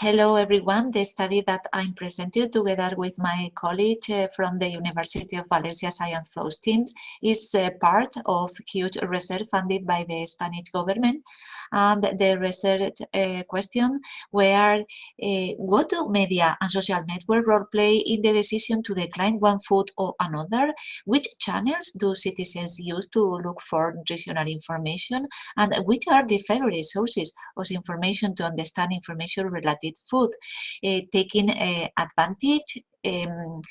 Hello everyone. The study that I'm presenting together with my colleague uh, from the University of Valencia Science Flows team is uh, part of huge research funded by the Spanish government. And the research uh, question were uh, what do media and social network role play in the decision to decline one food or another? Which channels do citizens use to look for nutritional information? And which are the favorite sources of information to understand information related food, uh, taking advantage um,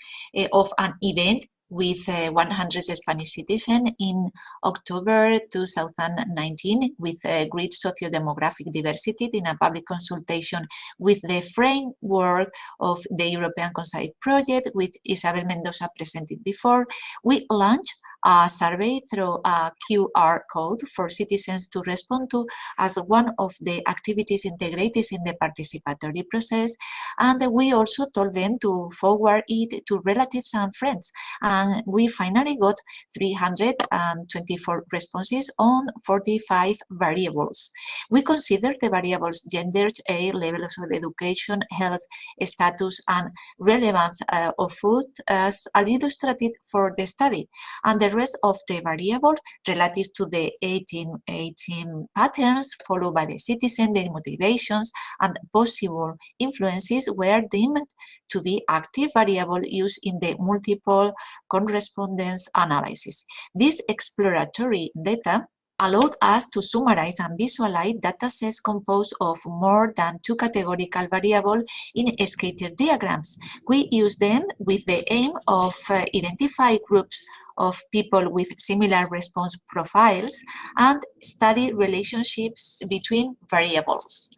of an event with uh, 100 Spanish citizens in October 2019 with a great socio-demographic diversity in a public consultation with the framework of the European CONCISE Project, which Isabel Mendoza presented before. We launched a survey through a QR code for citizens to respond to as one of the activities integrated in the participatory process. And we also told them to forward it to relatives and friends. And we finally got 324 responses on 45 variables. We considered the variables gender, age, levels of education, health, status, and relevance uh, of food as illustrated for the study. And the rest of the variables related to the 18, 18 patterns followed by the citizen, their motivations, and possible influences were deemed to be active variable used in the multiple correspondence analysis. This exploratory data allowed us to summarize and visualize datasets composed of more than two categorical variables in scatter diagrams. We use them with the aim of uh, identify groups of people with similar response profiles and study relationships between variables.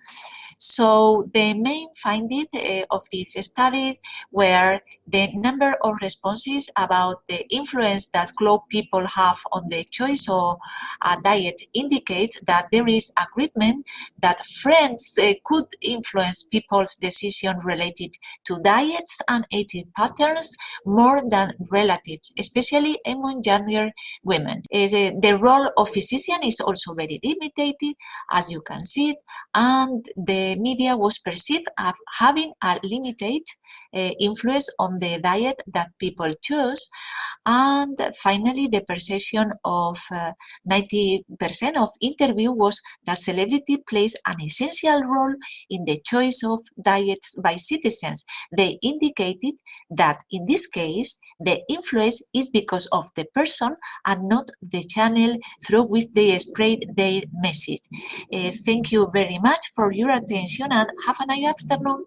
So the main finding uh, of this study were the number of responses about the influence that close people have on the choice of a diet indicates that there is agreement that friends uh, could influence people's decision related to diets and eating patterns more than relatives, especially among younger women. Uh, the role of physician is also very limited, as you can see, and media was perceived as having a limited uh, influence on the diet that people choose. And finally, the perception of 90% uh, of interview was that celebrity plays an essential role in the choice of diets by citizens. They indicated that in this case, the influence is because of the person and not the channel through which they spread their message. Uh, thank you very much for your attention and have a nice afternoon.